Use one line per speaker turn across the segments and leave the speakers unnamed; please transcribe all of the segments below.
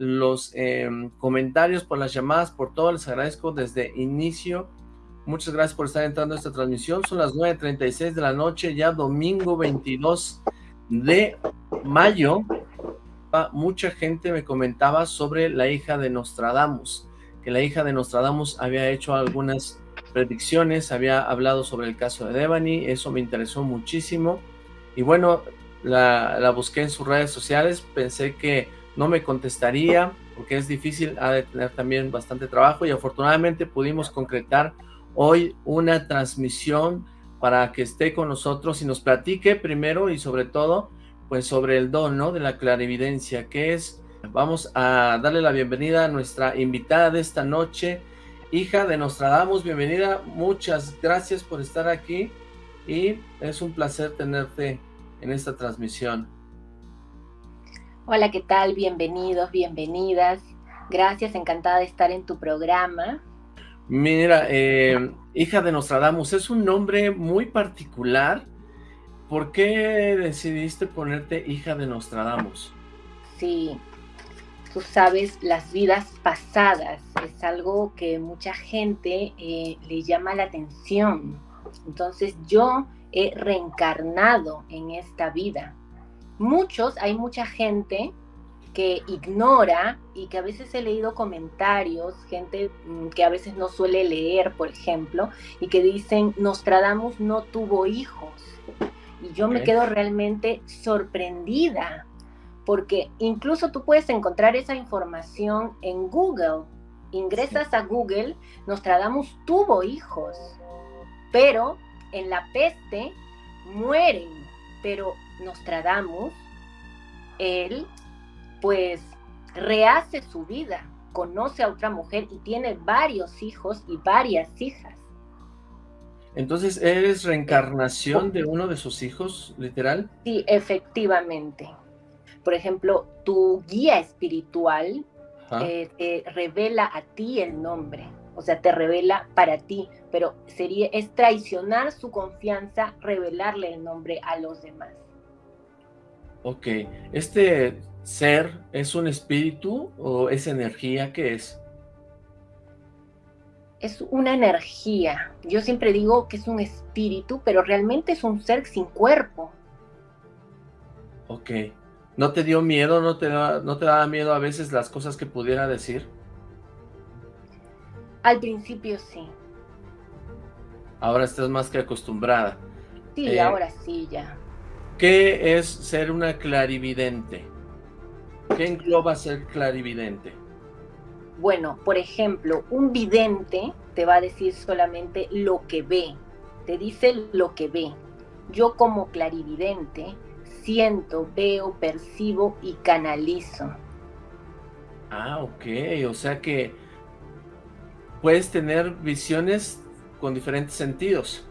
los em, comentarios, por las llamadas, por todo. Les agradezco desde inicio. Muchas gracias por estar entrando a esta transmisión. Son las 9.36 de la noche, ya domingo 22 de mayo. Mucha gente me comentaba sobre la hija de Nostradamus, que la hija de Nostradamus había hecho algunas predicciones, había hablado sobre el caso de Devani, eso me interesó muchísimo. Y bueno, la, busqué en sus redes sociales, pensé que no me contestaría, porque es difícil, ha de tener también bastante trabajo, y afortunadamente pudimos concretar hoy una transmisión para que esté con nosotros y nos platique primero y sobre todo, pues sobre el don, ¿no? De la clarividencia, que es, vamos a darle la bienvenida a nuestra invitada de esta noche, hija de Nostradamus, bienvenida, muchas gracias por estar aquí y es un placer tenerte en esta transmisión.
Hola, ¿qué tal? Bienvenidos, bienvenidas. Gracias, encantada de estar en tu programa.
Mira, eh, hija de Nostradamus, es un nombre muy particular. ¿Por qué decidiste ponerte hija de Nostradamus?
Sí, tú sabes, las vidas pasadas es algo que mucha gente eh, le llama la atención. Entonces yo he reencarnado en esta vida. Muchos, hay mucha gente que ignora y que a veces he leído comentarios, gente mm, que a veces no suele leer, por ejemplo, y que dicen, Nostradamus no tuvo hijos. Y yo me quedo realmente sorprendida, porque incluso tú puedes encontrar esa información en Google. Ingresas a Google, Nostradamus tuvo hijos, pero en la peste mueren, pero Nostradamus, él pues rehace su vida, conoce a otra mujer y tiene varios hijos y varias hijas.
Entonces, ¿eres reencarnación de uno de sus hijos, literal?
Sí, efectivamente. Por ejemplo, tu guía espiritual eh, te revela a ti el nombre, o sea, te revela para ti, pero sería, es traicionar su confianza, revelarle el nombre a los demás.
Ok, este ser es un espíritu o es energía, ¿qué es?
Es una energía. Yo siempre digo que es un espíritu, pero realmente es un ser sin cuerpo.
Ok. ¿No te dio miedo? ¿No te, da, no te daba miedo a veces las cosas que pudiera decir?
Al principio sí.
Ahora estás más que acostumbrada.
Sí, eh, ahora sí, ya.
¿Qué es ser una clarividente? ¿Qué engloba ser clarividente?
Bueno, por ejemplo, un vidente te va a decir solamente lo que ve, te dice lo que ve. Yo como clarividente siento, veo, percibo y canalizo.
Ah, ok, o sea que puedes tener visiones con diferentes sentidos.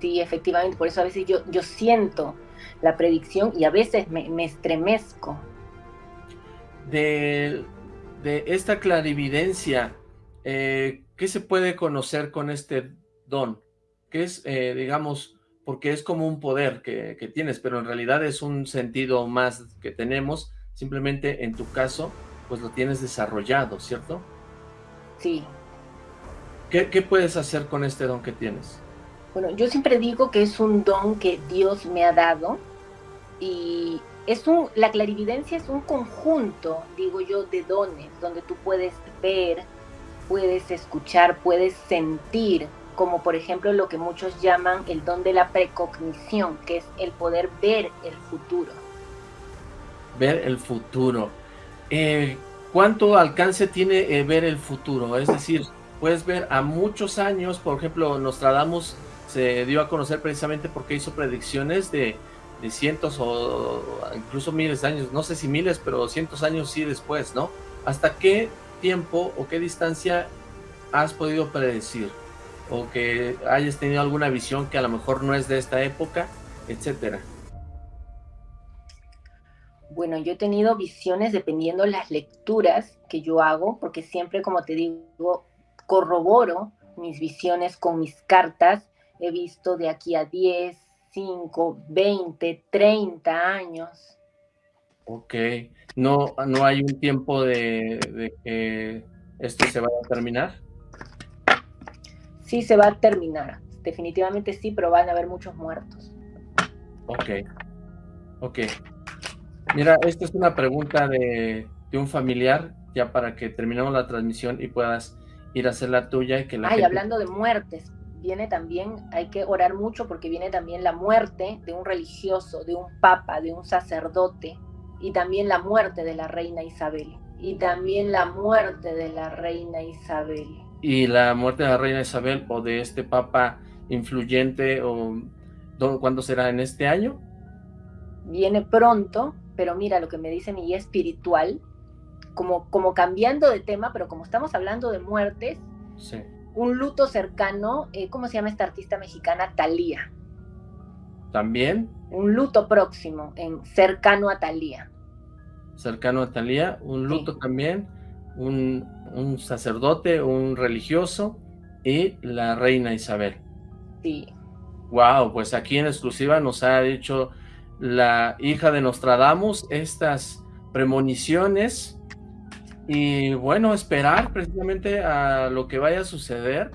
Sí, efectivamente, por eso a veces yo, yo siento la predicción y a veces me, estremezco.
De, de, esta clarividencia, eh, ¿qué se puede conocer con este don? ¿Qué es, eh, digamos, porque es como un poder que, que, tienes, pero en realidad es un sentido más que tenemos, simplemente en tu caso, pues lo tienes desarrollado, ¿cierto?
Sí,
¿Qué, puedes hacer con este don que tienes?
Bueno, yo siempre digo que es un don que Dios me ha dado y es un, la clarividencia es un conjunto, digo yo, de dones, donde tú puedes ver, puedes escuchar, puedes sentir, como por ejemplo lo que muchos llaman el don de la precognición, que es el poder ver el futuro.
Ver el futuro. Eh, ¿Cuánto alcance tiene eh, ver el futuro? Es decir, puedes ver a muchos años, por ejemplo, Nostradamus se dio a conocer precisamente porque hizo predicciones de, cientos o incluso miles de años, no sé si miles, pero cientos años sí después, ¿no? ¿Hasta qué tiempo o qué distancia has podido predecir? O que hayas tenido alguna visión que a lo mejor no es de esta época, etcétera.
Bueno, yo he tenido visiones dependiendo las lecturas que yo hago, porque siempre, como te digo, corroboro mis visiones con mis cartas. He visto de aquí a 10, 5, 20, 30 años.
Ok, no, no hay un tiempo de, de que esto se vaya a terminar.
Sí, se va a terminar, definitivamente sí, pero van a haber muchos muertos.
Ok, ok. Mira, esta es una pregunta de, de un familiar, ya para que terminemos la transmisión y puedas ir a hacer la tuya y que la
Ay, hablando de muertes, viene también, hay que orar mucho porque viene también la muerte de un religioso, de un papa, de un sacerdote, y también la muerte de la reina Isabel. Y también la muerte de la reina Isabel.
Y la muerte de la reina Isabel o de este papa influyente, o ¿cuándo será? ¿En este año?
Viene pronto, pero mira lo que me dice mi guía espiritual, como, como cambiando de tema, pero como estamos hablando de muertes, un luto cercano, eh, ¿cómo se llama esta artista mexicana? Talía.
¿También?
Un luto próximo, en cercano a Talía.
Cercano a Talía, un luto también, un, un sacerdote, un religioso y la reina Isabel.
Sí.
Wow, pues aquí en exclusiva nos ha dicho la hija de Nostradamus estas premoniciones y bueno, esperar precisamente a lo que vaya a suceder